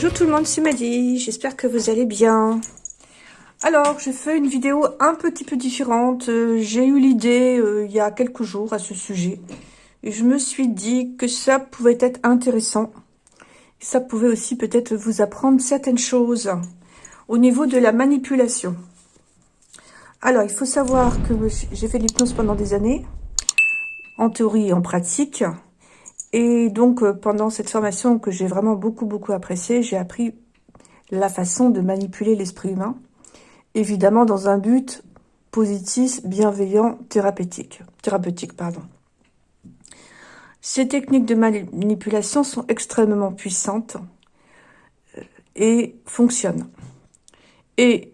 Bonjour tout le monde, c'est Maddy, j'espère que vous allez bien. Alors, j'ai fait une vidéo un petit peu différente. Euh, j'ai eu l'idée euh, il y a quelques jours à ce sujet. Et je me suis dit que ça pouvait être intéressant. Ça pouvait aussi peut-être vous apprendre certaines choses au niveau de la manipulation. Alors, il faut savoir que j'ai fait l'hypnose pendant des années, en théorie et en pratique. Et donc, euh, pendant cette formation que j'ai vraiment beaucoup, beaucoup appréciée, j'ai appris la façon de manipuler l'esprit humain évidemment dans un but positif, bienveillant, thérapeutique. thérapeutique pardon. Ces techniques de manipulation sont extrêmement puissantes euh, et fonctionnent. Et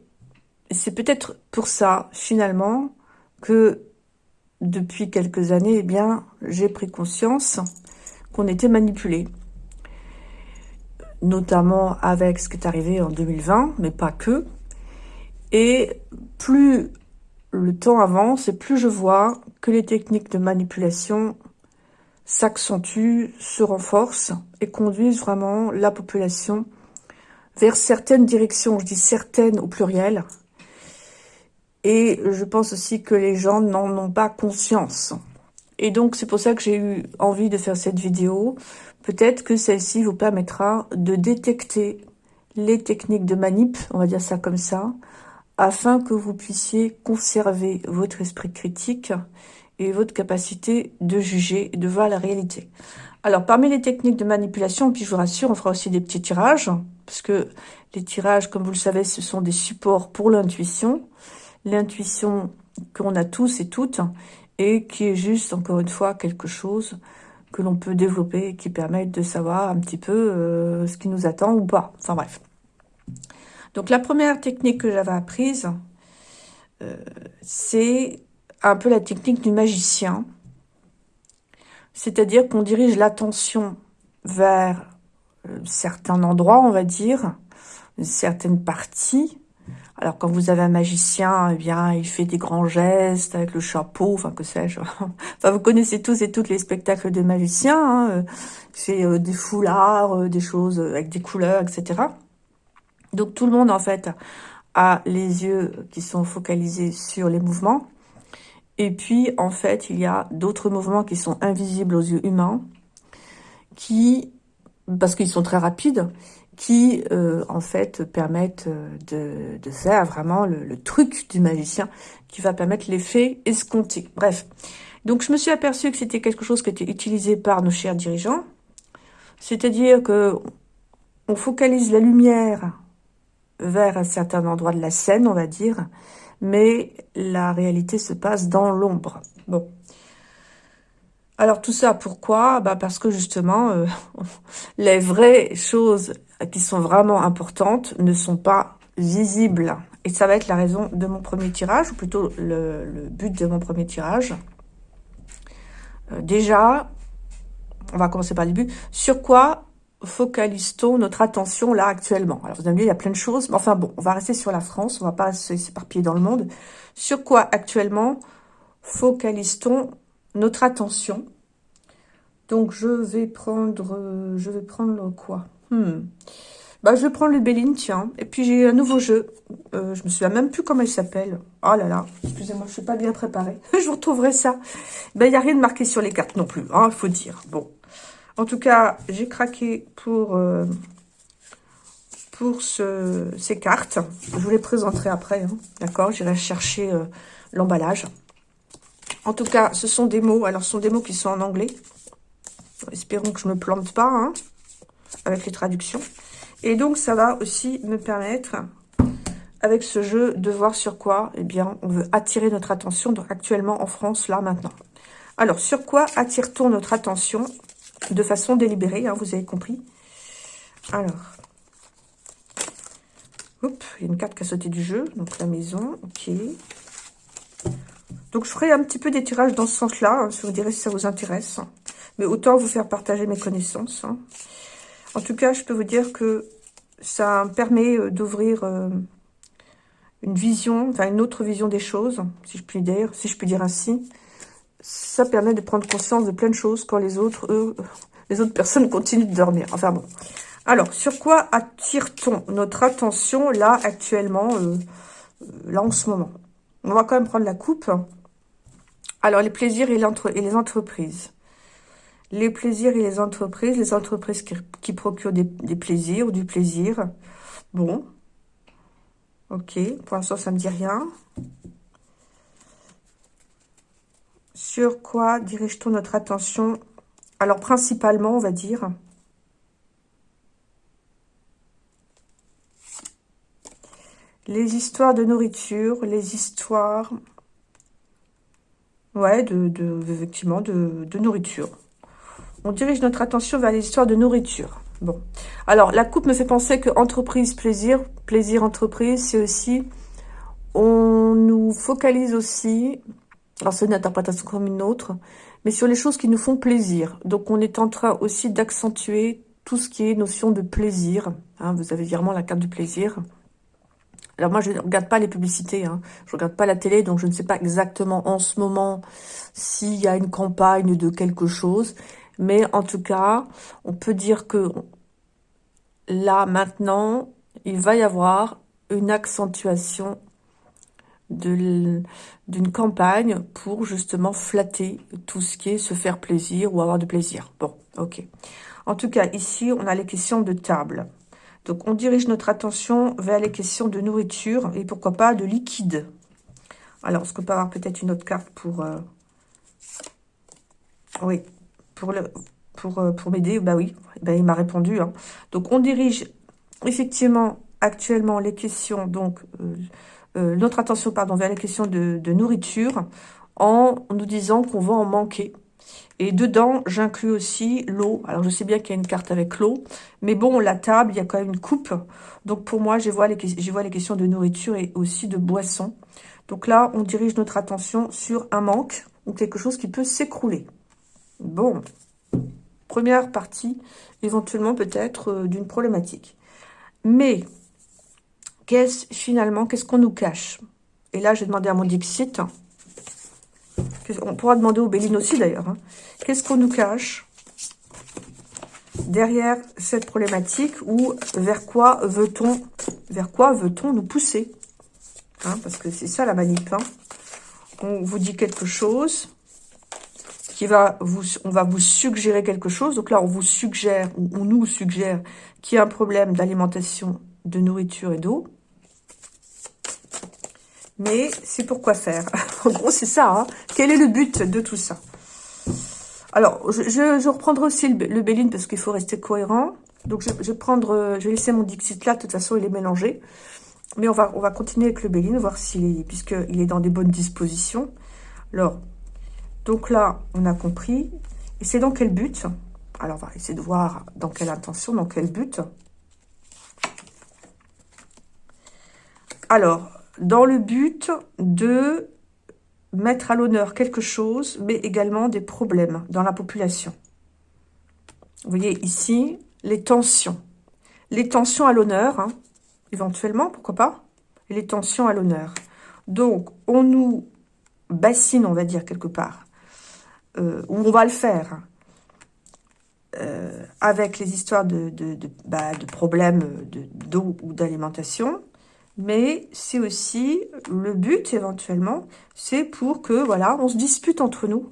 c'est peut-être pour ça, finalement, que depuis quelques années, eh bien, j'ai pris conscience qu'on était manipulé. Notamment avec ce qui est arrivé en 2020, mais pas que. Et plus le temps avance et plus je vois que les techniques de manipulation s'accentuent, se renforcent et conduisent vraiment la population vers certaines directions. Je dis certaines au pluriel. Et je pense aussi que les gens n'en ont pas conscience. Et donc, c'est pour ça que j'ai eu envie de faire cette vidéo. Peut-être que celle-ci vous permettra de détecter les techniques de manip, on va dire ça comme ça, afin que vous puissiez conserver votre esprit critique et votre capacité de juger et de voir la réalité. Alors, parmi les techniques de manipulation, puis je vous rassure, on fera aussi des petits tirages, parce que les tirages, comme vous le savez, ce sont des supports pour l'intuition. L'intuition qu'on a tous et toutes, et qui est juste, encore une fois, quelque chose que l'on peut développer et qui permet de savoir un petit peu euh, ce qui nous attend ou pas. Enfin bref. Donc la première technique que j'avais apprise, euh, c'est un peu la technique du magicien. C'est-à-dire qu'on dirige l'attention vers euh, certains endroits, on va dire, certaines parties. Alors quand vous avez un magicien, eh bien, il fait des grands gestes avec le chapeau, enfin que sais-je. enfin, vous connaissez tous et toutes les spectacles de magiciens. Hein. Fait euh, des foulards, des choses avec des couleurs, etc. Donc tout le monde en fait a les yeux qui sont focalisés sur les mouvements. Et puis en fait il y a d'autres mouvements qui sont invisibles aux yeux humains, qui, parce qu'ils sont très rapides, qui euh, en fait permettent euh, de, faire vraiment le, truc du magicien qui va permettre l'effet escompté. Bref, donc je me suis aperçue que c'était quelque chose qui était utilisé par nos chers dirigeants, c'est-à-dire que on focalise la lumière vers un certain endroit de la scène, on va dire, mais la réalité se passe dans l'ombre. Bon. Alors tout ça, pourquoi? Bah Parce que justement, euh, les vraies choses qui sont vraiment importantes ne sont pas visibles. Et ça va être la raison de mon premier tirage, ou plutôt le, but de mon premier tirage. Euh, déjà, on va commencer par le début. Sur quoi focalisons notre attention là actuellement? Alors vous avez vu, il y a plein de choses, mais enfin bon, on va rester sur la France, on va pas s'éparpiller dans le monde. Sur quoi actuellement focalisons notre attention? Donc je vais prendre, je vais prendre quoi? Hmm. Bah, je vais prendre le Béline, tiens. Et puis, j'ai un nouveau jeu. Euh, je me souviens même plus comment il s'appelle. Oh là là, excusez-moi, je suis pas bien préparée. je vous retrouverai ça. Ben, il n'y a rien de marqué sur les cartes non plus, hein, il faut dire. Bon, en tout cas, j'ai craqué pour, euh, pour ces cartes. Je vous les présenterai après, hein. d'accord? J'irai chercher euh, l'emballage. En tout cas, ce sont des mots. Alors, ce sont des mots qui sont en anglais. Espérons que je ne me plante pas hein, avec les traductions. Et donc, ça va aussi me permettre, avec ce jeu, de voir sur quoi, eh bien, on veut attirer notre attention donc, actuellement en France, là, maintenant. Alors, sur quoi attire-t-on notre attention de façon délibérée, hein, vous avez compris? Alors, hop, il y a une carte qui a sauté du jeu, donc la maison, ok. Donc, je ferai un petit peu des tirages dans ce sens-là, hein, si vous direz si ça vous intéresse. Mais autant vous faire partager mes connaissances. Hein. En tout cas, je peux vous dire que ça permet euh, d'ouvrir euh, une vision, enfin une autre vision des choses, si je puis dire, si je puis dire ainsi ça permet de prendre conscience de plein de choses quand les autres, autres personnes continuent de dormir. Enfin bon. Alors, sur quoi attire-t-on notre attention là, actuellement, euh, là, en ce moment? On va quand même prendre la coupe. Alors, les plaisirs et les entreprises. Les plaisirs et les entreprises. Les entreprises qui, procurent des, des, plaisirs ou du plaisir. Bon. Ok. Pour l'instant, ça ne me dit rien. Sur quoi dirige-t-on notre attention? Alors, principalement, on va dire... Les histoires de nourriture, les histoires... Ouais, de, effectivement, de nourriture. On dirige notre attention vers les histoires de nourriture. Bon. Alors, la coupe me fait penser que entreprise, plaisir, plaisir, entreprise, c'est aussi... On nous focalise aussi alors c'est une interprétation comme une autre, mais sur les choses qui nous font plaisir. Donc on est en train aussi d'accentuer tout ce qui est notion de plaisir. Hein, vous avez virement la carte du plaisir. Alors moi, je ne regarde pas les publicités, hein. je ne regarde pas la télé, donc je ne sais pas exactement en ce moment s'il y a une campagne de quelque chose. Mais en tout cas, on peut dire que là, maintenant, il va y avoir une accentuation d'une campagne pour justement flatter tout ce qui est se faire plaisir ou avoir de plaisir. Bon, ok. En tout cas, ici, on a les questions de table. Donc, on dirige notre attention vers les questions de nourriture et pourquoi pas de liquide. Alors, est-ce qu'on peut avoir peut-être une autre carte pour... Euh, oui, pour le pour, euh, pour m'aider Bah oui, ben, il m'a répondu. Hein. Donc, on dirige effectivement actuellement les questions donc euh, euh, notre attention pardon, vers les questions de, nourriture en nous disant qu'on va en manquer. Et dedans, j'inclus aussi l'eau. Alors, je sais bien qu'il y a une carte avec l'eau. Mais bon, la table, il y a quand même une coupe. Donc, pour moi, je vois les, je vois les questions de nourriture et aussi de boisson. Donc là, on dirige notre attention sur un manque ou quelque chose qui peut s'écrouler. Bon, première partie, éventuellement peut-être euh, d'une problématique. Mais qu'est-ce finalement, qu'est-ce qu'on nous cache? Et là, j'ai demandé à mon Dixit, on pourra demander au Béline aussi d'ailleurs, hein. qu'est-ce qu'on nous cache derrière cette problématique ou vers quoi veut-on vers quoi veut-on nous pousser? Hein, Parce que c'est ça la manip. Hein. On vous dit quelque chose, qui va vous, on va vous suggérer quelque chose. Donc là, on vous suggère, ou on nous suggère qu'il y a un problème d'alimentation, de nourriture et d'eau mais c'est pour quoi faire? en gros, c'est ça. Hein. Quel est le but de tout ça? Alors, je, reprendrai aussi le, le Béline parce qu'il faut rester cohérent. Donc, je, vais prendre, je vais laisser mon Dixit là. De toute façon, il est mélangé. Mais on va, on va continuer avec le Béline, voir s'il est, puisqu'il est dans des bonnes dispositions. Alors, donc là, on a compris. Et c'est dans quel but? Alors, on va essayer de voir dans quelle intention, dans quel but. Alors, dans le but de mettre à l'honneur quelque chose, mais également des problèmes dans la population. Vous voyez ici, les tensions. Les tensions à l'honneur, hein, éventuellement, pourquoi pas? Les tensions à l'honneur. Donc, on nous bassine, on va dire, quelque part, euh, ou on va le faire, euh, avec les histoires de, bah, problèmes d'eau ou d'alimentation, mais c'est aussi le but éventuellement, c'est pour que voilà, on se dispute entre nous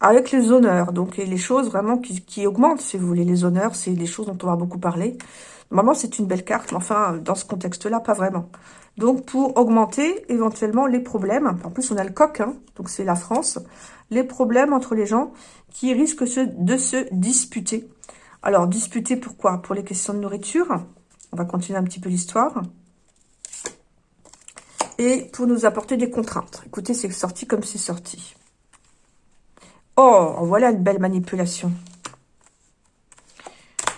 avec les honneurs. Donc les choses vraiment qui, augmentent, si vous voulez. Les honneurs, c'est des choses dont on va beaucoup parler. Normalement, c'est une belle carte, mais enfin, dans ce contexte-là, pas vraiment. Donc, pour augmenter éventuellement les problèmes, en plus, on a le coq, hein, donc c'est la France, les problèmes entre les gens qui risquent de se disputer. Alors, disputer pourquoi? Pour les questions de nourriture. On va continuer un petit peu l'histoire et pour nous apporter des contraintes. Écoutez, c'est sorti comme c'est sorti. Oh, voilà une belle manipulation.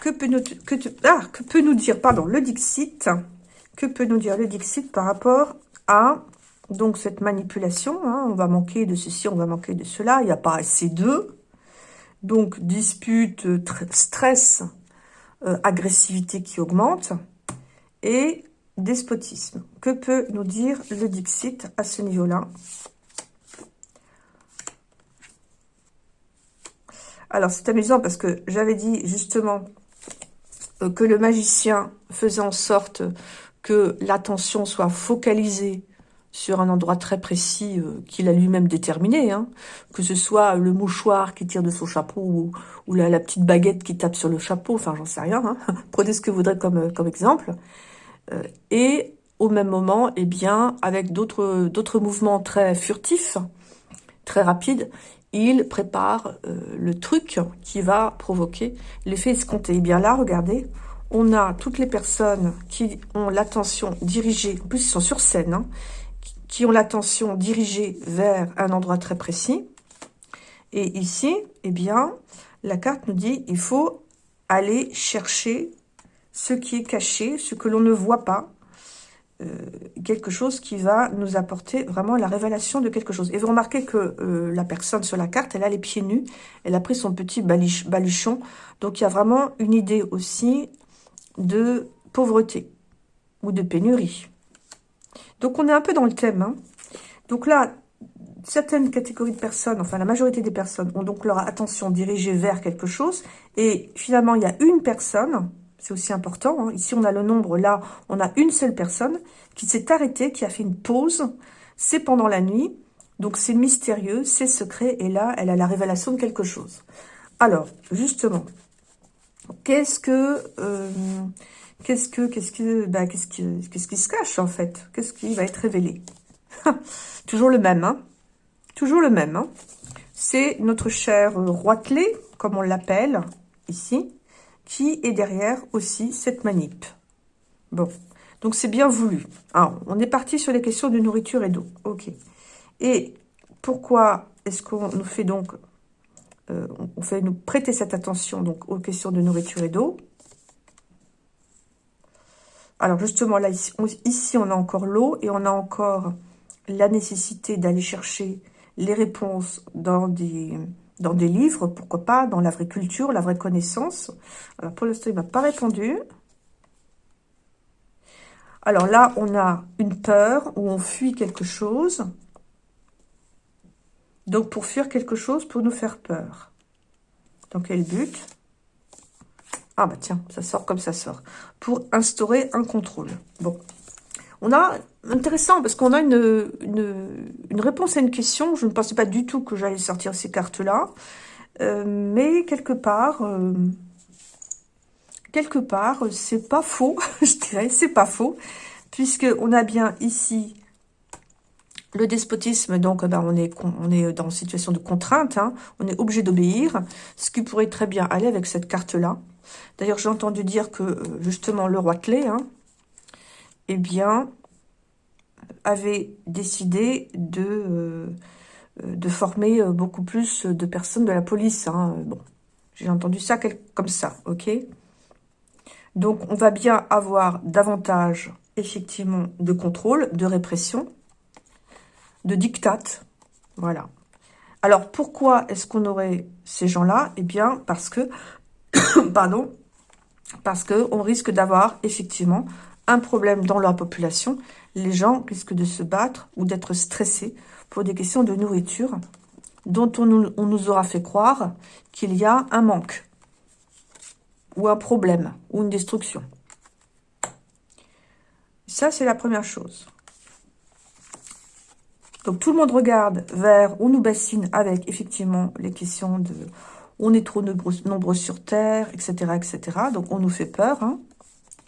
Que peut nous, que, ah, que peut nous dire, pardon, le Dixit? Que peut nous dire le Dixit par rapport à donc cette manipulation hein? On va manquer de ceci, on va manquer de cela. Il n'y a pas assez d'eux. Donc, dispute, stress, euh, agressivité qui augmente. Et despotisme. Que peut nous dire le Dixit à ce niveau-là? Alors, c'est amusant parce que j'avais dit justement que le magicien faisait en sorte que l'attention soit focalisée sur un endroit très précis euh, qu'il a lui-même déterminé, hein. que ce soit le mouchoir qui tire de son chapeau ou, la, petite baguette qui tape sur le chapeau, enfin j'en sais rien, hein. prenez ce que vous voudrez comme, euh, exemple. Euh, et au même moment, eh bien, avec d'autres mouvements très furtifs, très rapides, il prépare le truc qui va provoquer l'effet escompté. Et eh bien là, regardez, on a toutes les personnes qui ont l'attention dirigée, en plus ils sont sur scène, hein, qui ont l'attention dirigée vers un endroit très précis. Et ici, eh bien, la carte nous dit il faut aller chercher ce qui est caché, ce que l'on ne voit pas, euh, quelque chose qui va nous apporter vraiment la révélation de quelque chose. Et vous remarquez que euh, la personne sur la carte, elle a les pieds nus, elle a pris son petit baluchon, donc il y a vraiment une idée aussi de pauvreté ou de pénurie. Donc, on est un peu dans le thème. Hein. Donc là, certaines catégories de personnes, enfin la majorité des personnes, ont donc leur attention dirigée vers quelque chose. Et finalement, il y a une personne, c'est aussi important, hein. ici on a le nombre, là on a une seule personne qui s'est arrêtée, qui a fait une pause. C'est pendant la nuit, donc c'est mystérieux, c'est secret, et là elle a la révélation de quelque chose. Alors, justement, qu'est-ce que... Euh, Qu'est-ce que, qu'est-ce que, bah, qu'est-ce qu'est-ce qui se cache en fait? Qu'est-ce qui va être révélé? Toujours le même, hein Toujours le même, hein C'est notre cher roi clé, comme on l'appelle ici, qui est derrière aussi cette manip. Bon, donc c'est bien voulu. Alors, on est parti sur les questions de nourriture et d'eau. Ok. Et pourquoi est-ce qu'on nous fait donc, euh, on fait nous prêter cette attention donc aux questions de nourriture et d'eau? Alors justement, là, ici on, a encore l'eau et on a encore la nécessité d'aller chercher les réponses dans des, dans des livres, pourquoi pas, dans la vraie culture, la vraie connaissance. Alors pour l'instant, il ne m'a pas répondu. Alors là, on a une peur où on fuit quelque chose. Donc pour fuir quelque chose, pour nous faire peur. Donc quel but? Ah bah tiens, ça sort comme ça sort. Pour instaurer un contrôle. Bon. On a, intéressant, parce qu'on a une, une, réponse à une question. Je ne pensais pas du tout que j'allais sortir ces cartes-là. Euh, mais quelque part, euh, quelque part, c'est pas faux, je dirais, c'est pas faux. Puisqu'on a bien ici le despotisme, donc ben, on, est, on est dans une situation de contrainte, hein. on est obligé d'obéir, ce qui pourrait très bien aller avec cette carte-là. D'ailleurs, j'ai entendu dire que, euh, justement, le roi clé, hein, eh bien, avait décidé de, euh, former euh, beaucoup plus de personnes de la police. Hein. J'ai entendu ça comme ça, ok? Donc, on va bien avoir davantage, effectivement, de contrôle, de répression, de diktat, voilà. Alors, pourquoi est-ce qu'on aurait ces gens-là? Eh bien, parce que pardon, parce qu'on risque d'avoir effectivement un problème dans la population. Les gens risquent de se battre ou d'être stressés pour des questions de nourriture dont on nous, on aura fait croire qu'il y a un manque ou un problème ou une destruction. Ça, c'est la première chose. Donc, tout le monde regarde vers où nous bassine avec, effectivement, les questions de on est trop nombreux, sur Terre, etc., etc. Donc, on nous fait peur. Hein.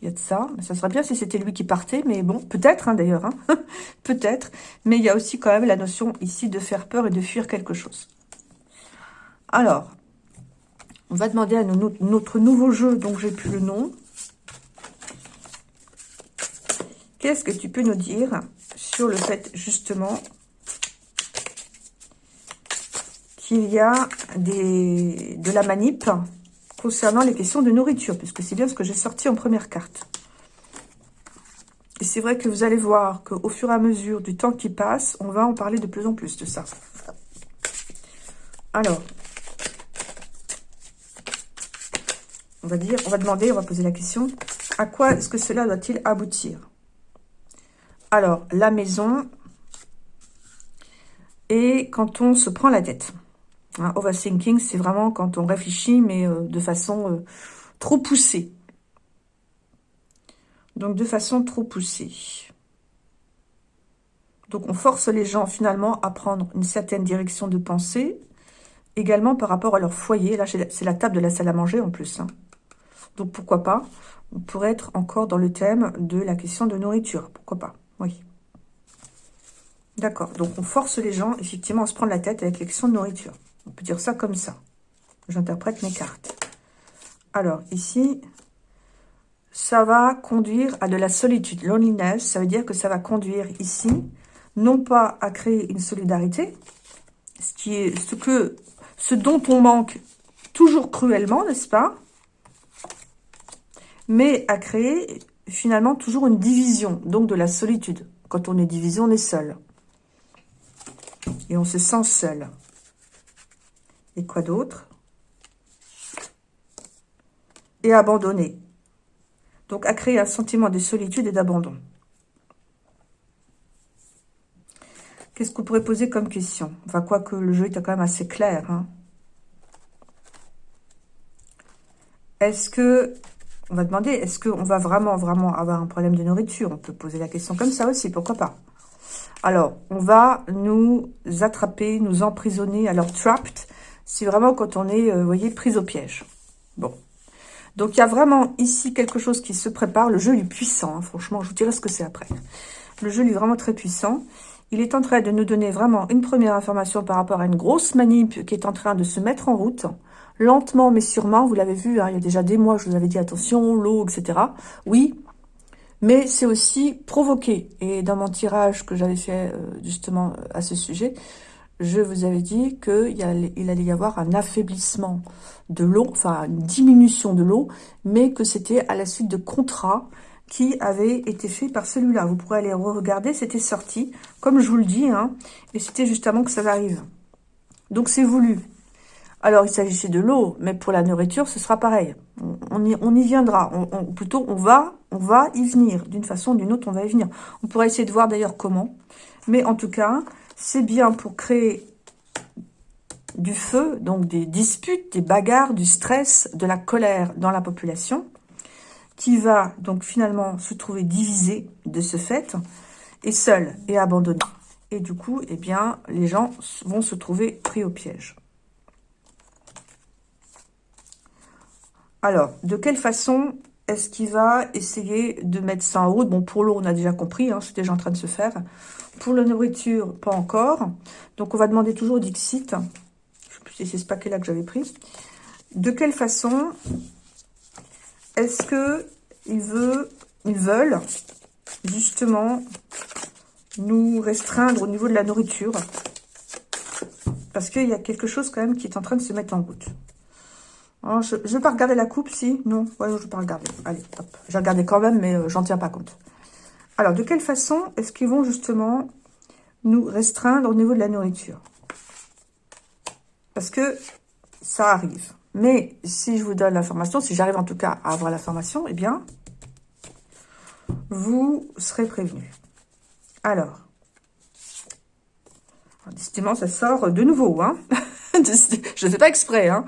Il y a de ça. Ça serait bien si c'était lui qui partait, mais bon, peut-être hein, d'ailleurs. Hein. peut-être. Mais il y a aussi quand même la notion ici de faire peur et de fuir quelque chose. Alors, on va demander à notre nouveau jeu, dont j'ai plus le nom. Qu'est-ce que tu peux nous dire sur le fait, justement, qu'il y a des, de la manip concernant les questions de nourriture, puisque c'est bien ce que j'ai sorti en première carte. Et c'est vrai que vous allez voir qu'au fur et à mesure du temps qui passe, on va en parler de plus en plus de ça. Alors, on va dire, on va demander, on va poser la question, à quoi est-ce que cela doit-il aboutir? Alors, la maison et quand on se prend la tête. Overthinking, c'est vraiment quand on réfléchit, mais euh, de façon euh, trop poussée. Donc, de façon trop poussée. Donc, on force les gens, finalement, à prendre une certaine direction de pensée. Également par rapport à leur foyer. Là, c'est la table de la salle à manger, en plus. Hein. Donc, pourquoi pas? On pourrait être encore dans le thème de la question de nourriture. Pourquoi pas? Oui. D'accord. Donc, on force les gens, effectivement, à se prendre la tête avec la question de nourriture. On peut dire ça comme ça. J'interprète mes cartes. Alors, ici, ça va conduire à de la solitude. Loneliness, ça veut dire que ça va conduire ici, non pas à créer une solidarité, ce, qui est, ce, que, ce dont on manque toujours cruellement, n'est-ce pas Mais à créer finalement toujours une division, donc de la solitude. Quand on est divisé, on est seul. Et on se sent seul. Et quoi d'autre? Et abandonné. Donc, à créer un sentiment de solitude et d'abandon. Qu'est-ce qu'on pourrait poser comme question? Enfin, quoique le jeu est quand même assez clair. Hein. Est-ce que... On va demander, est-ce qu'on va vraiment, vraiment avoir un problème de nourriture? On peut poser la question comme ça aussi, pourquoi pas? Alors, on va nous attraper, nous emprisonner. Alors, trapped, c'est vraiment quand on est, euh, vous voyez, pris au piège. Bon. Donc, il y a vraiment ici quelque chose qui se prépare. Le jeu est puissant, hein, franchement. Je vous dirai ce que c'est après. Le jeu est vraiment très puissant. Il est en train de nous donner vraiment une première information par rapport à une grosse manip qui est en train de se mettre en route. Lentement mais sûrement, vous l'avez vu, hein, il y a déjà des mois, je vous avais dit attention, l'eau, etc. Oui, mais c'est aussi provoqué. Et dans mon tirage que j'avais fait euh, justement à ce sujet, je vous avais dit qu'il allait y avoir un affaiblissement de l'eau, enfin une diminution de l'eau, mais que c'était à la suite de contrats qui avaient été faits par celui-là. Vous pourrez aller regarder, c'était sorti, comme je vous le dis, hein, et c'était justement que ça arrive. Donc c'est voulu. Alors il s'agissait de l'eau, mais pour la nourriture, ce sera pareil. On, y, on viendra, on, plutôt on va, on va y venir, d'une façon ou d'une autre, on va y venir. On pourra essayer de voir d'ailleurs comment, mais en tout cas, c'est bien pour créer du feu, donc des disputes, des bagarres, du stress, de la colère dans la population, qui va donc finalement se trouver divisé de ce fait, et seul et abandonné. Et du coup, eh bien, les gens vont se trouver pris au piège. Alors, de quelle façon est-ce qu'il va essayer de mettre ça en route? Bon, pour l'eau, on a déjà compris, hein, c'est déjà en train de se faire. Pour la nourriture, pas encore. Donc, on va demander toujours Dixit. Je ne sais plus si c'est ce paquet-là que j'avais pris. De quelle façon est-ce que ils veulent justement nous restreindre au niveau de la nourriture? Parce qu'il y a quelque chose quand même qui est en train de se mettre en route. je ne vais pas regarder la coupe, si? Non, je ne vais pas regarder. Allez, hop. J'ai regardé quand même, mais euh, j'en tiens pas compte. Alors, de quelle façon est-ce qu'ils vont justement nous restreindre au niveau de la nourriture? Parce que ça arrive. Mais si je vous donne l'information, si j'arrive en tout cas à avoir l'information, eh bien, vous serez prévenu. Alors, décidément, ça sort de nouveau. Hein je ne fais pas exprès. Hein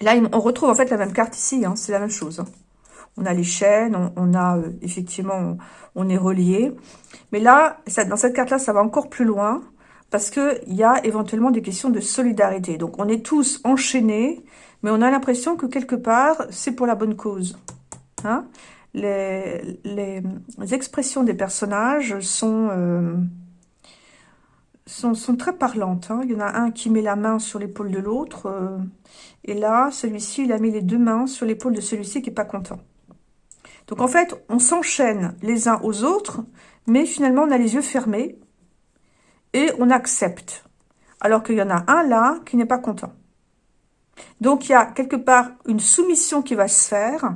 Là, on retrouve en fait la même carte ici. Hein C'est la même chose. On a les chaînes, on, a euh, effectivement, on, est relié. Mais là, dans cette carte-là, ça va encore plus loin parce qu'il y a éventuellement des questions de solidarité. Donc, on est tous enchaînés, mais on a l'impression que quelque part, c'est pour la bonne cause. Hein les, expressions des personnages sont, euh, très parlantes. Hein. Il y en a un qui met la main sur l'épaule de l'autre. Euh, et là, celui-ci, il a mis les deux mains sur l'épaule de celui-ci qui n'est pas content. Donc, en fait, on s'enchaîne les uns aux autres, mais finalement, on a les yeux fermés et on accepte. Alors qu'il y en a un là qui n'est pas content. Donc, il y a quelque part une soumission qui va se faire,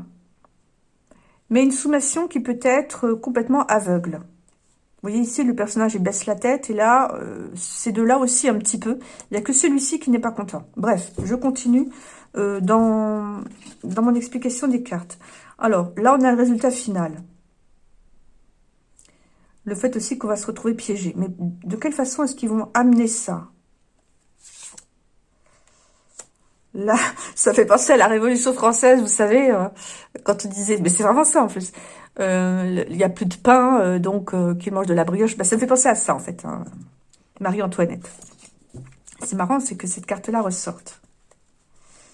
mais une soumission qui peut être complètement aveugle. Vous voyez ici, le personnage il baisse la tête, et là, euh, c'est de là aussi un petit peu. Il n'y a que celui-ci qui n'est pas content. Bref, je continue euh, dans mon explication des cartes. Alors, là, on a le résultat final le fait aussi qu'on va se retrouver piégé. Mais de quelle façon est-ce qu'ils vont amener ça? Là, ça fait penser à la Révolution française, vous savez, euh, quand on disait, mais c'est vraiment ça en plus, il n'y a plus de pain, donc qu'il mange de la brioche. Bah, ça me fait penser à ça, en fait, hein. Marie-Antoinette. C'est marrant, c'est que cette carte-là ressorte.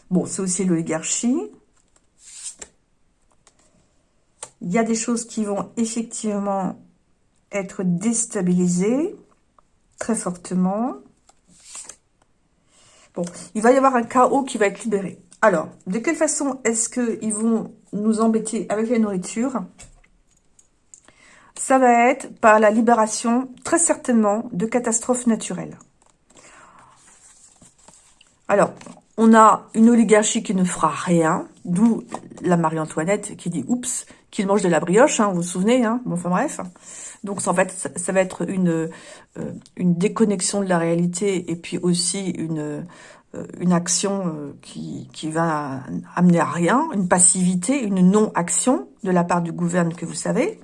Bon, c'est aussi l'oligarchie. Il y a des choses qui vont effectivement être déstabilisées très fortement. Bon, il va y avoir un chaos qui va être libéré. Alors, de quelle façon est-ce qu'ils vont nous embêter avec la nourriture? Ça va être par la libération, très certainement, de catastrophes naturelles. Alors, on a une oligarchie qui ne fera rien, d'où la Marie-Antoinette qui dit « Oups », qu'il mange de la brioche, hein, vous vous souvenez, hein bon, enfin bref. Donc en fait, ça, va être une, euh, une déconnexion de la réalité et puis aussi une, euh, une action euh, qui, qui va amener à rien, une passivité, une non-action de la part du gouvernement que vous savez,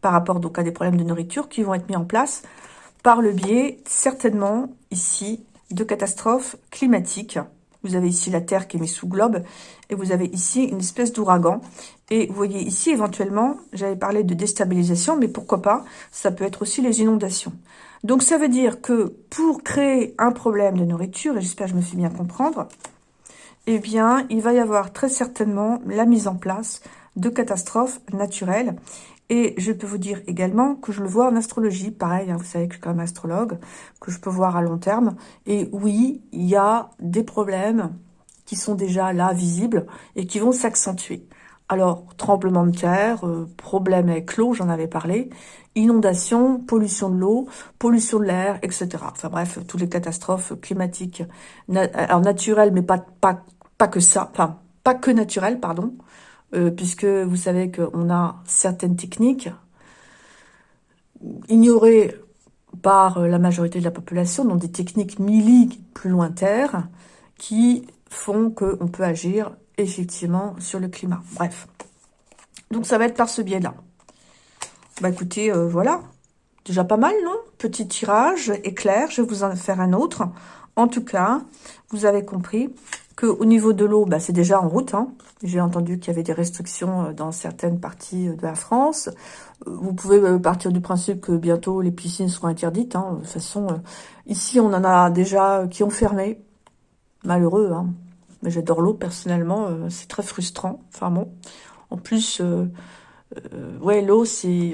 par rapport donc à des problèmes de nourriture qui vont être mis en place par le biais, certainement, ici, de catastrophes climatiques. Vous avez ici la Terre qui est mise sous globe et vous avez ici une espèce d'ouragan. Et vous voyez ici, éventuellement, j'avais parlé de déstabilisation, mais pourquoi pas, ça peut être aussi les inondations. Donc ça veut dire que pour créer un problème de nourriture, et j'espère que je me fais bien comprendre, eh bien, il va y avoir très certainement la mise en place de catastrophes naturelles. Et je peux vous dire également que je le vois en astrologie, pareil, hein, vous savez que je suis quand même astrologue, que je peux voir à long terme. Et oui, il y a des problèmes qui sont déjà là, visibles, et qui vont s'accentuer. Alors, tremblement de terre, euh, problème avec l'eau, j'en avais parlé, inondation, pollution de l'eau, pollution de l'air, etc. Enfin bref, toutes les catastrophes climatiques, alors naturelles, mais pas, que ça, enfin, pas que naturelles, pardon, euh, puisque vous savez qu'on a certaines techniques ignorées par la majorité de la population, donc des techniques milliques plus lointaines, qui font qu'on peut agir effectivement sur le climat. Bref. Donc ça va être par ce biais-là. Bah écoutez, euh, voilà. Déjà pas mal, non? Petit tirage éclair, je vais vous en faire un autre. En tout cas, vous avez compris au niveau de l'eau, bah, c'est déjà en route. Hein. J'ai entendu qu'il y avait des restrictions euh, dans certaines parties euh, de la France. Vous pouvez partir du principe que bientôt les piscines seront interdites. Hein. De toute façon, ici, on en a déjà qui ont fermé. Malheureux, hein. Mais j'adore l'eau, personnellement. c'est très frustrant. Enfin bon. En plus, ouais, l'eau, c'est...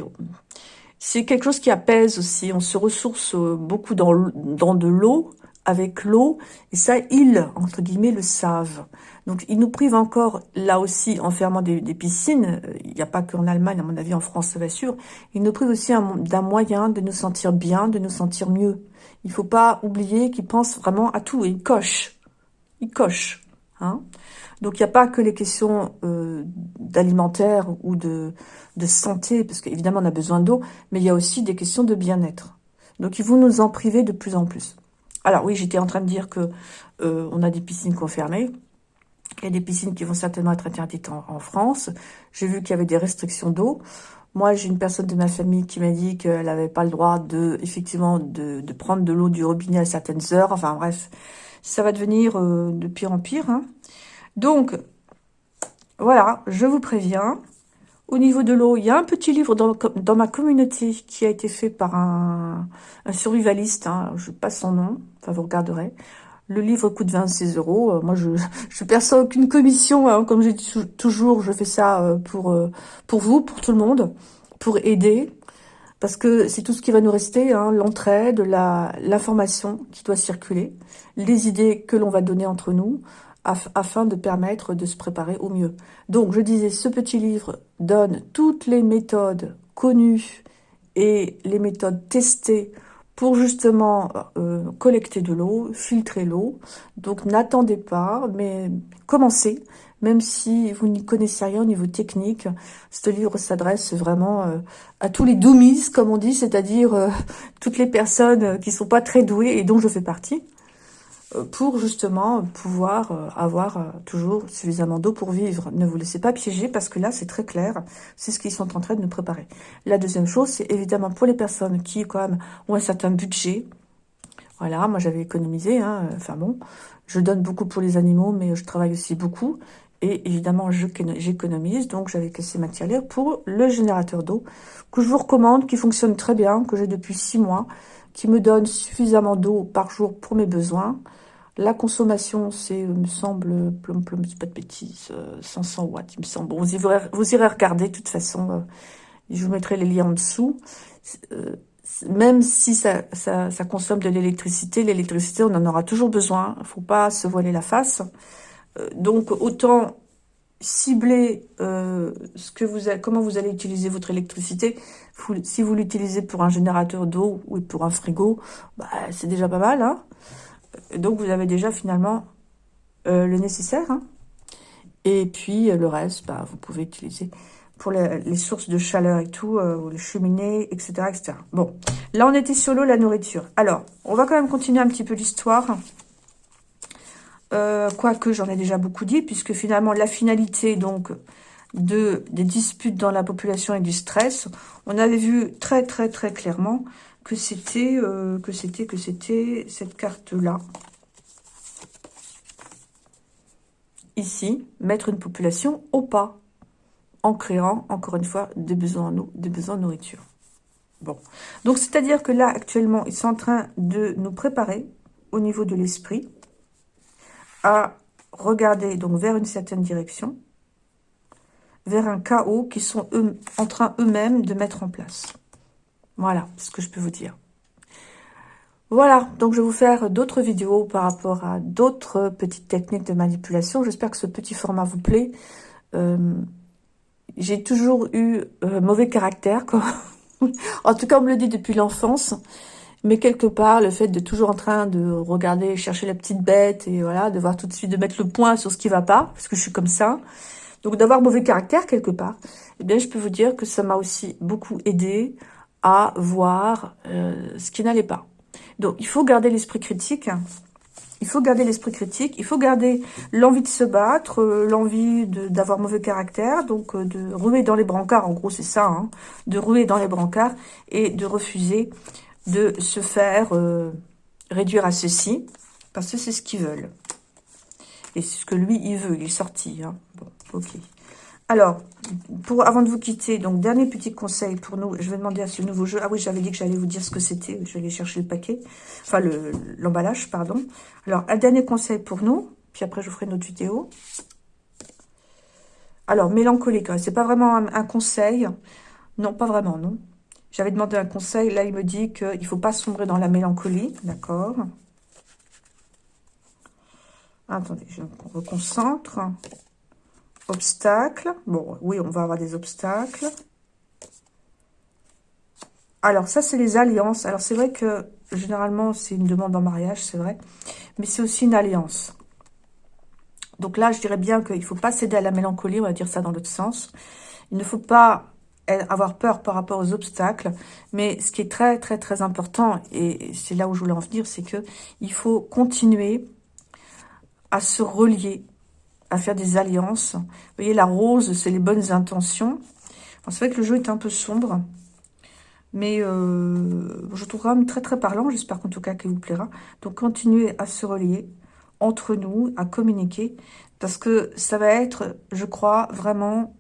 C'est quelque chose qui apaise aussi. On se ressource beaucoup dans, dans de l'eau avec l'eau, et ça, ils, entre guillemets, le savent. Donc, ils nous privent encore, là aussi, en fermant des, piscines, il n'y a pas qu'en Allemagne, à mon avis, en France, ça va sûr, ils nous privent aussi d'un moyen de nous sentir bien, de nous sentir mieux. Il faut pas oublier qu'ils pensent vraiment à tout, et ils cochent. Ils cochent. Hein Donc, il n'y a pas que les questions euh, d'alimentaire ou de, santé, parce qu'évidemment, on a besoin d'eau, mais il y a aussi des questions de bien-être. Donc, ils vont nous en priver de plus en plus. Alors oui, j'étais en train de dire que euh, on a des piscines confirmées. Il y a des piscines qui vont certainement être interdites en, France. J'ai vu qu'il y avait des restrictions d'eau. Moi, j'ai une personne de ma famille qui m'a dit qu'elle n'avait pas le droit de, effectivement, de, prendre de l'eau du robinet à certaines heures. Enfin bref, ça va devenir euh, de pire en pire. Hein. Donc, voilà, je vous préviens. Au niveau de l'eau, il y a un petit livre dans, ma communauté qui a été fait par un, survivaliste, hein, je ne pas son nom, enfin vous regarderez. Le livre coûte 26 euros. Euh, moi, je je perçois aucune commission. Hein, comme j'ai toujours, je fais ça euh, pour pour vous, pour tout le monde, pour aider. Parce que c'est tout ce qui va nous rester, hein, l'entraide, l'information qui doit circuler, les idées que l'on va donner entre nous, afin de permettre de se préparer au mieux. Donc, je disais, ce petit livre donne toutes les méthodes connues et les méthodes testées pour justement euh, collecter de l'eau, filtrer l'eau. Donc, n'attendez pas, mais commencez. Même si vous n'y connaissez rien au niveau technique, ce livre s'adresse vraiment euh, à tous les doumis, comme on dit, c'est-à-dire euh, toutes les personnes qui sont pas très douées et dont je fais partie. Euh, pour justement pouvoir euh, avoir euh, toujours suffisamment d'eau pour vivre. Ne vous laissez pas piéger parce que là, c'est très clair. C'est ce qu'ils sont en train de nous préparer. La deuxième chose, c'est évidemment pour les personnes qui, quand même, ont un certain budget. Voilà, moi, j'avais économisé. Hein, enfin bon, je donne beaucoup pour les animaux, mais je travaille aussi beaucoup. Et évidemment, j'économise, donc j'avais cassé ma tirelire pour le générateur d'eau, que je vous recommande, qui fonctionne très bien, que j'ai depuis six mois, qui me donne suffisamment d'eau par jour pour mes besoins. La consommation, c'est, euh, me semble, plum plum, c'est pas de bêtises, 500 euh, watts, il me semble. Vous, irez, regarder, de toute façon, euh, je vous mettrai les liens en dessous. même si ça, ça, ça consomme de l'électricité, l'électricité, on en aura toujours besoin. Il faut pas se voiler la face. Donc, autant cibler ce que vous comment vous allez utiliser votre électricité. Si vous l'utilisez pour un générateur d'eau ou pour un frigo, bah, c'est déjà pas mal. Hein donc, vous avez déjà finalement euh, le nécessaire. Hein. Et puis, euh, le reste, bah, vous pouvez utiliser pour les, sources de chaleur et tout, euh, les cheminées, etc., etc. Bon, là, on était sur l'eau, la nourriture. Alors, on va quand même continuer un petit peu l'histoire. Quoique, j'en ai déjà beaucoup dit, puisque finalement, la finalité, donc, de, des disputes dans la population et du stress, on avait vu très, très, très clairement que c'était euh, que c'était que c'était cette carte là ici mettre une population au pas en créant encore une fois des besoins en des besoins de nourriture. Bon. Donc c'est à dire que là actuellement ils sont en train de nous préparer au niveau de l'esprit regarder donc vers une certaine direction vers un chaos qui sont eux, en train eux-mêmes de mettre en place voilà ce que je peux vous dire. Voilà, donc je vais vous faire d'autres vidéos par rapport à d'autres petites techniques de manipulation. J'espère que ce petit format vous plaît. Euh, j'ai toujours eu euh, mauvais caractère, quoi. en tout cas on me le dit depuis l'enfance. Mais quelque part, le fait de toujours en train de regarder, chercher la petite bête, et voilà, de voir tout de suite, de mettre le point sur ce qui va pas, parce que je suis comme ça. Donc d'avoir mauvais caractère quelque part, eh bien je peux vous dire que ça m'a aussi beaucoup aidé à voir euh, ce qui n'allait pas. Donc, il faut garder l'esprit critique. Il faut garder l'esprit critique. Il faut garder l'envie de se battre, euh, l'envie d'avoir mauvais caractère, donc euh, de ruer dans les brancards. En gros, c'est ça, hein, de ruer dans les brancards et de refuser de se faire réduire à ceci, parce que c'est ce qu'ils veulent. Et c'est ce que lui, il veut. Il est sorti. Hein. Bon, ok. Alors, pour, avant de vous quitter, donc dernier petit conseil pour nous, je vais demander à ce nouveau jeu. Ah oui, j'avais dit que j'allais vous dire ce que c'était. Aller chercher le paquet, enfin l'emballage, pardon. Alors, un dernier conseil pour nous, puis après je vous ferai une autre vidéo. Alors, mélancolique, c'est pas vraiment un, conseil. Non, pas vraiment, non. J'avais demandé un conseil, là il me dit qu'il ne faut pas sombrer dans la mélancolie, d'accord Attendez, je me reconcentre. Obstacles. Bon, oui, on va avoir des obstacles. Alors, ça, c'est les alliances. Alors, c'est vrai que, généralement, c'est une demande en mariage, c'est vrai. Mais c'est aussi une alliance. Donc là, je dirais bien qu'il ne faut pas céder à la mélancolie, on va dire ça dans l'autre sens. Il ne faut pas avoir peur par rapport aux obstacles. Mais ce qui est très, très, très important, et c'est là où je voulais en venir, c'est que il faut continuer à se relier à faire des alliances. Vous voyez, la rose, c'est les bonnes intentions. C'est vrai que le jeu est un peu sombre, mais euh, je trouve quand même très très parlant. J'espère qu'en tout cas qu'il vous plaira. Donc continuez à se relier entre nous, à communiquer, parce que ça va être, je crois, vraiment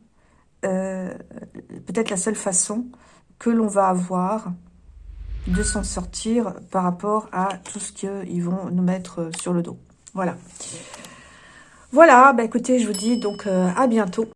peut-être la seule façon que l'on va avoir de s'en sortir par rapport à tout ce qu'ils vont nous mettre sur le dos. Voilà. Voilà, bah écoutez, je vous dis donc euh, à bientôt